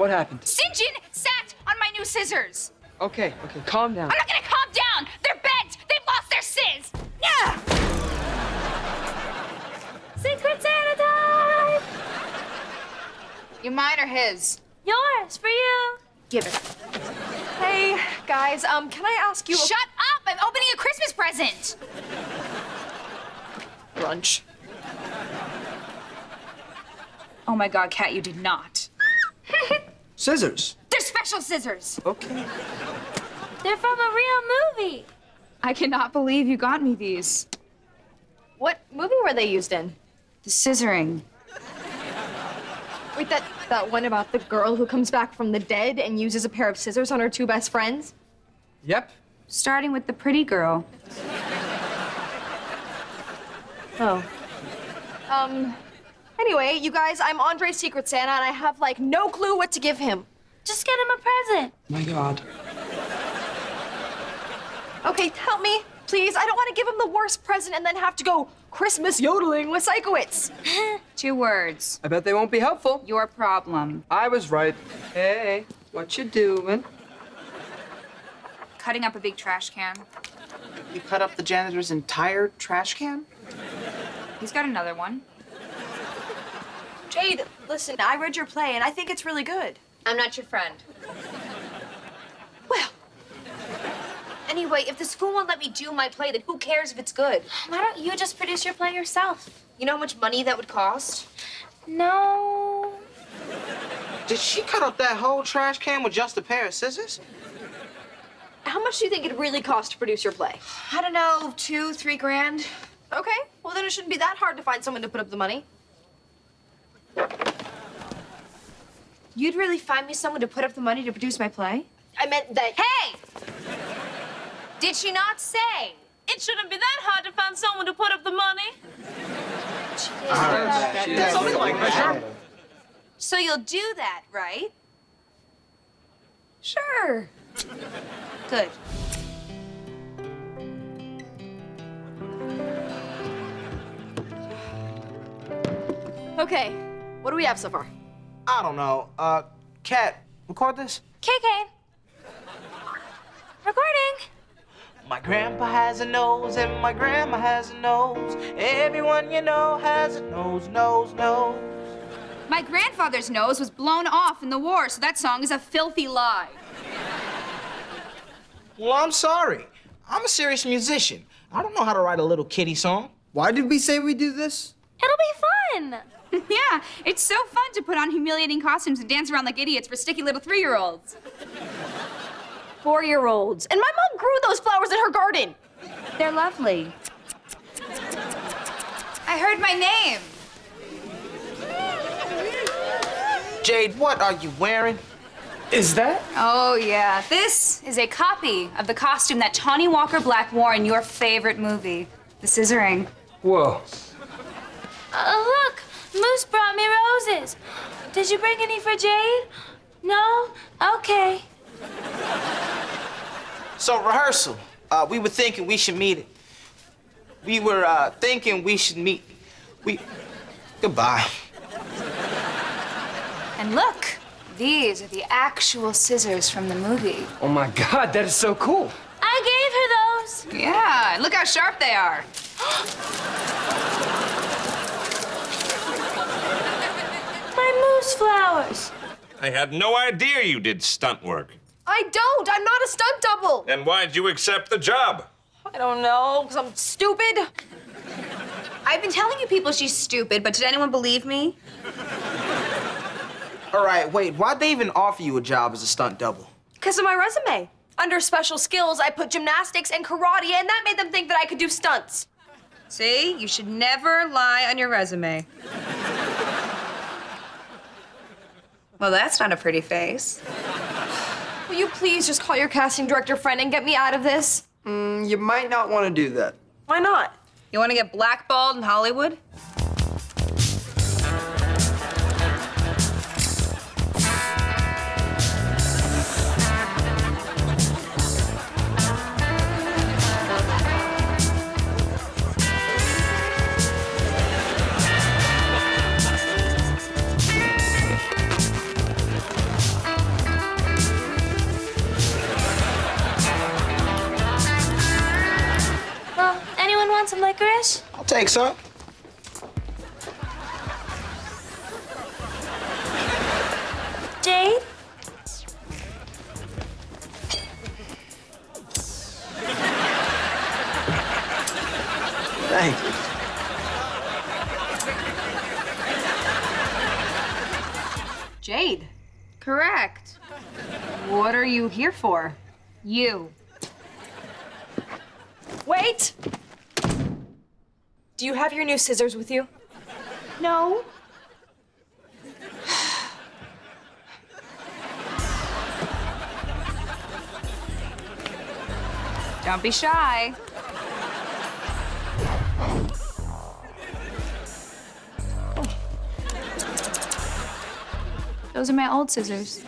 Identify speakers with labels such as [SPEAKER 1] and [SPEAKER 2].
[SPEAKER 1] What happened?
[SPEAKER 2] Sinjin sat on my new scissors.
[SPEAKER 1] Okay, okay, calm down.
[SPEAKER 2] I'm not gonna calm down. They're bent. They've lost their sizz. Yeah.
[SPEAKER 3] Secret Santa time!
[SPEAKER 2] You mine or his?
[SPEAKER 3] Yours, for you.
[SPEAKER 2] Give it.
[SPEAKER 4] Hey, guys, um, can I ask you
[SPEAKER 2] Shut up! I'm opening a Christmas present.
[SPEAKER 4] a brunch?
[SPEAKER 2] Oh my God, Cat, you did not.
[SPEAKER 1] Scissors.
[SPEAKER 2] They're special scissors.
[SPEAKER 1] Okay.
[SPEAKER 3] They're from a real movie.
[SPEAKER 2] I cannot believe you got me these.
[SPEAKER 4] What movie were they used in?
[SPEAKER 2] The scissoring.
[SPEAKER 4] Wait, that that one about the girl who comes back from the dead and uses a pair of scissors on her two best friends?
[SPEAKER 1] Yep.
[SPEAKER 2] Starting with the pretty girl.
[SPEAKER 4] Oh. Um. Anyway, you guys, I'm Andre's Secret Santa, and I have like no clue what to give him.
[SPEAKER 3] Just get him a present.
[SPEAKER 1] My God.
[SPEAKER 4] Okay, help me, please. I don't want to give him the worst present and then have to go Christmas yodeling with Sikowitz.
[SPEAKER 2] Two words.
[SPEAKER 1] I bet they won't be helpful.
[SPEAKER 2] Your problem.
[SPEAKER 1] I was right. Hey, what you doing?
[SPEAKER 2] Cutting up a big trash can.
[SPEAKER 5] You cut up the janitor's entire trash can?
[SPEAKER 2] He's got another one.
[SPEAKER 4] Jade, listen, I read your play, and I think it's really good.
[SPEAKER 6] I'm not your friend.
[SPEAKER 4] Well,
[SPEAKER 6] Anyway, if the school won't let me do my play, then who cares if it's good?
[SPEAKER 3] Why don't you just produce your play yourself?
[SPEAKER 6] You know how much money that would cost?
[SPEAKER 3] No.
[SPEAKER 5] Did she cut up that whole trash can with just a pair of scissors?
[SPEAKER 4] how much do you think it really cost to produce your play?
[SPEAKER 6] I don't know, two, three grand?
[SPEAKER 4] Okay, well then it shouldn't be that hard to find someone to put up the money.
[SPEAKER 6] You'd really find me someone to put up the money to produce my play?
[SPEAKER 4] I meant that.
[SPEAKER 6] Hey! Did she not say?
[SPEAKER 3] It shouldn't be that hard to find someone to put up the money.
[SPEAKER 5] Something like that.
[SPEAKER 6] So you'll do that, right?
[SPEAKER 4] Sure.
[SPEAKER 6] Good.
[SPEAKER 4] Okay, what do we have so far?
[SPEAKER 5] I don't know. Uh, Cat, record this.
[SPEAKER 3] KK. Recording.
[SPEAKER 5] My grandpa has a nose and my grandma has a nose. Everyone you know has a nose, nose, nose.
[SPEAKER 2] My grandfather's nose was blown off in the war, so that song is a filthy lie.
[SPEAKER 5] Well, I'm sorry. I'm a serious musician. I don't know how to write a little kitty song.
[SPEAKER 1] Why did we say we do this?
[SPEAKER 3] It'll be fun.
[SPEAKER 2] yeah, it's so fun to put on humiliating costumes and dance around like idiots for sticky little three-year-olds.
[SPEAKER 4] Four year olds. And my mom grew those flowers in her garden.
[SPEAKER 2] They're lovely. I heard my name.
[SPEAKER 5] Jade, what are you wearing?
[SPEAKER 1] Is that?
[SPEAKER 2] Oh, yeah. This is a copy of the costume that Tawny Walker Black wore in your favorite movie, The Scissoring.
[SPEAKER 1] Whoa.
[SPEAKER 3] Uh, look, Moose brought me roses. Did you bring any for Jade? No? Okay.
[SPEAKER 5] So, rehearsal. Uh, we were thinking we should meet it. We were uh, thinking we should meet. We. Goodbye.
[SPEAKER 2] And look, these are the actual scissors from the movie.
[SPEAKER 1] Oh my God, that is so cool.
[SPEAKER 3] I gave her those.
[SPEAKER 2] Yeah, look how sharp they are.
[SPEAKER 3] My moose.
[SPEAKER 7] I had no idea you did stunt work.
[SPEAKER 4] I don't. I'm not a stunt double.
[SPEAKER 7] Then why'd you accept the job?
[SPEAKER 4] I don't know, because I'm stupid.
[SPEAKER 2] I've been telling you people she's stupid, but did anyone believe me?
[SPEAKER 5] All right, wait. Why'd they even offer you a job as a stunt double?
[SPEAKER 4] Because of my resume. Under special skills, I put gymnastics and karate, and that made them think that I could do stunts.
[SPEAKER 2] See, you should never lie on your resume. Well, that's not a pretty face.
[SPEAKER 4] Will you please just call your casting director friend and get me out of this?
[SPEAKER 1] Mm, you might not want to do that.
[SPEAKER 4] Why not?
[SPEAKER 2] You want to get blackballed in Hollywood?
[SPEAKER 5] Thanks, huh?
[SPEAKER 3] Jade?
[SPEAKER 5] Thank you.
[SPEAKER 2] Jade,
[SPEAKER 6] Correct.
[SPEAKER 2] what are you here for? You.
[SPEAKER 4] Wait! Do you have your new scissors with you?
[SPEAKER 3] No.
[SPEAKER 2] Don't be shy. Those are my old scissors.